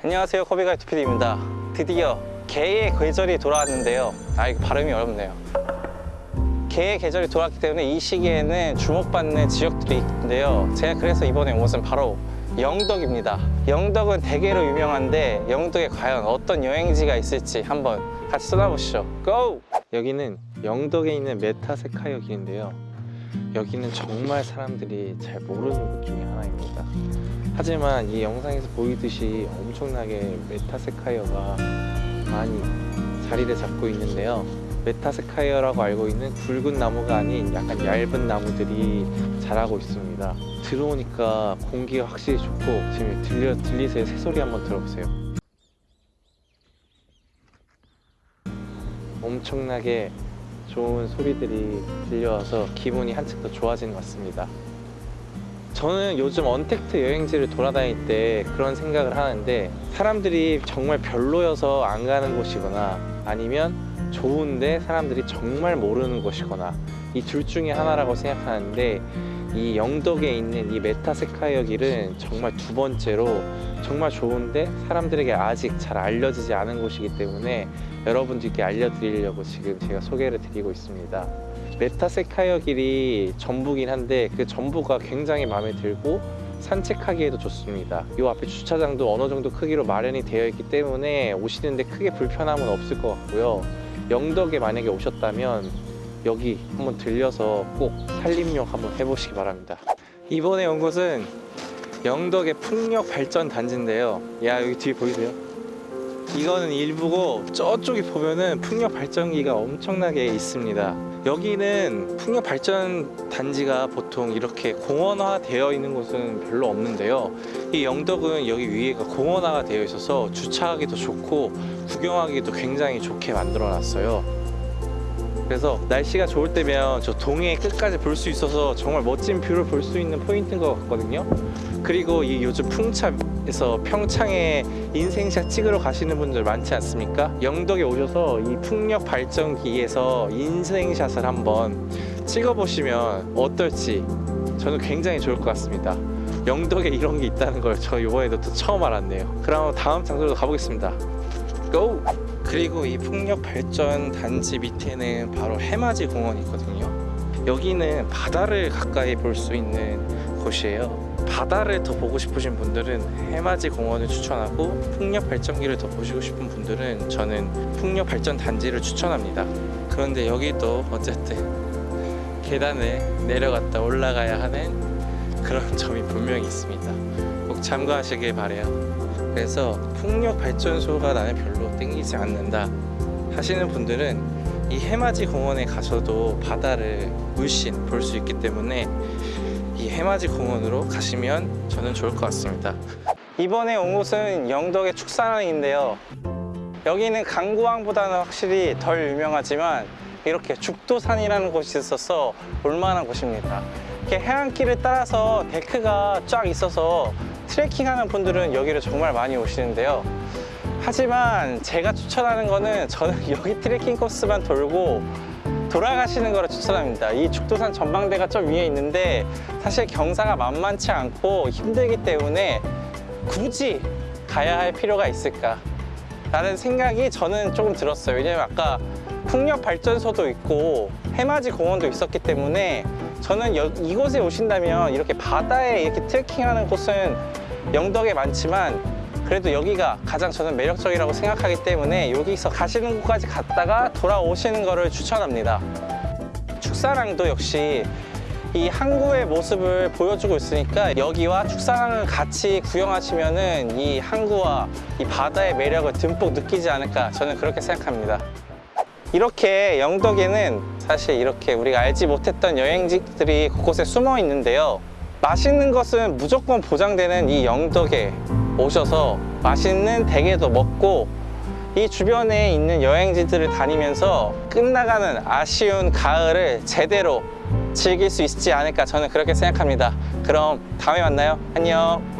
안녕하세요 코비가이트 PD입니다. 드디어 게의 계절이 돌아왔는데요. 아 이거 발음이 어렵네요. 게의 계절이 돌아왔기 때문에 이 시기에는 주목받는 지역들이 있는데요. 제가 그래서 이번에 온 곳은 바로 영덕입니다. 영덕은 대게로 유명한데 영덕에 과연 어떤 여행지가 있을지 한번 같이 떠나보시죠. Go! 여기는 영덕에 있는 메타세쿼이아 길인데요. 여기는 정말 사람들이 잘 모르는 곳 중에 하나입니다 하지만 이 영상에서 보이듯이 엄청나게 메타세쿼이아가 많이 자리를 잡고 있는데요. 메타세쿼이아라고 알고 있는 굵은 나무가 아닌 약간 얇은 나무들이 자라고 있습니다. 들어오니까 공기가 확실히 좋고 지금 들려, 들리세요? 새소리 한번 들어보세요. 엄청나게 좋은 소리들이 들려와서 기분이 한층 더 좋아지는 것 같습니다 저는 요즘 언택트 여행지를 돌아다닐 때 그런 생각을 하는데 사람들이 정말 별로여서 안 가는 곳이거나 아니면 좋은데 사람들이 정말 모르는 곳이거나 이 둘 중에 하나라고 생각하는데 이 영덕에 있는 이 메타세쿼이아 길은 정말 두 번째로 정말 좋은데 사람들에게 아직 잘 알려지지 않은 곳이기 때문에 여러분들께 알려드리려고 지금 제가 소개를 드리고 있습니다. 메타세쿼이아 길이 전부긴 한데 그 전부가 굉장히 마음에 들고 산책하기에도 좋습니다. 이 앞에 주차장도 어느 정도 크기로 마련이 되어 있기 때문에 오시는데 크게 불편함은 없을 것 같고요. 영덕에 만약에 오셨다면 여기 한번 들려서 꼭 산림욕 한번 해보시기 바랍니다. 이번에 온 곳은 영덕의 풍력 발전 단지인데요. 야 여기 뒤에 보이세요? 이거는 일부고 저쪽에 보면은 풍력 발전기가 엄청나게 있습니다. 여기는 풍력 발전 단지가 보통 이렇게 공원화 되어 있는 곳은 별로 없는데요. 이 영덕은 여기 위에가 공원화가 되어 있어서 주차하기도 좋고 구경하기도 굉장히 좋게 만들어 놨어요 그래서 날씨가 좋을 때면 저 동해 끝까지 볼 수 있어서 정말 멋진 view를 볼 수 있는 포인트인 것 같거든요 그리고 이 요즘 풍차에서 평창에 인생샷 찍으러 가시는 분들 많지 않습니까? 영덕에 오셔서 이 풍력 발전기에서 인생샷을 한번 찍어보시면 어떨지 저는 굉장히 좋을 것 같습니다 영덕에 이런 게 있다는 걸 저 이번에도 또 처음 알았네요 그럼 다음 장소로 가보겠습니다 고! 그리고 이 풍력 발전 단지 밑에는 바로 해맞이 공원이 있거든요. 여기는 바다를 가까이 볼 수 있는 곳이에요. 바다를 더 보고 싶으신 분들은 해맞이 공원을 추천하고 풍력 발전기를 더 보시고 싶은 분들은 저는 풍력 발전 단지를 추천합니다. 그런데 여기도 어쨌든 계단을 내려갔다 올라가야 하는 그런 점이 분명히 있습니다. 꼭 참고하시길 바래요 그래서 풍력 발전소가 나는 별로 땡기지 않는다 하시는 분들은 이 해맞이 공원에 가서도 바다를 물씬 볼 수 있기 때문에 이 해맞이 공원으로 가시면 저는 좋을 것 같습니다. 이번에 온 곳은 영덕의 축산항인데요. 여기는 강구항보다는 확실히 덜 유명하지만 이렇게 죽도산이라는 곳이 있어서 올만한 곳입니다. 이렇게 해안길을 따라서 데크가 쫙 있어서 트레킹하는 분들은 여기를 정말 많이 오시는데요. 하지만 제가 추천하는 거는 저는 여기 트레킹 코스만 돌고 돌아가시는 거를 추천합니다. 이 죽도산 전망대가 좀 위에 있는데 사실 경사가 만만치 않고 힘들기 때문에 굳이 가야 할 필요가 있을까? 라는 생각이 저는 조금 들었어요. 왜냐면 아까 풍력 발전소도 있고 해맞이 공원도 있었기 때문에 저는 여, 이곳에 오신다면 이렇게 바다에 이렇게 트레킹하는 곳은 영덕에 많지만 그래도 여기가 가장 저는 매력적이라고 생각하기 때문에 여기서 가시는 곳까지 갔다가 돌아오시는 것을 추천합니다. 축사랑도 역시 이 항구의 모습을 보여주고 있으니까 여기와 축사랑을 같이 구경하시면 은 이 항구와 이 바다의 매력을 듬뿍 느끼지 않을까 저는 그렇게 생각합니다 이렇게 영덕에는 사실 이렇게 우리가 알지 못했던 여행지들이 곳곳에 숨어 있는데요. 맛있는 것은 무조건 보장되는 이 영덕에 오셔서 맛있는 대게도 먹고 이 주변에 있는 여행지들을 다니면서 끝나가는 아쉬운 가을을 제대로 즐길 수 있지 않을까 저는 그렇게 생각합니다. 그럼 다음에 만나요. 안녕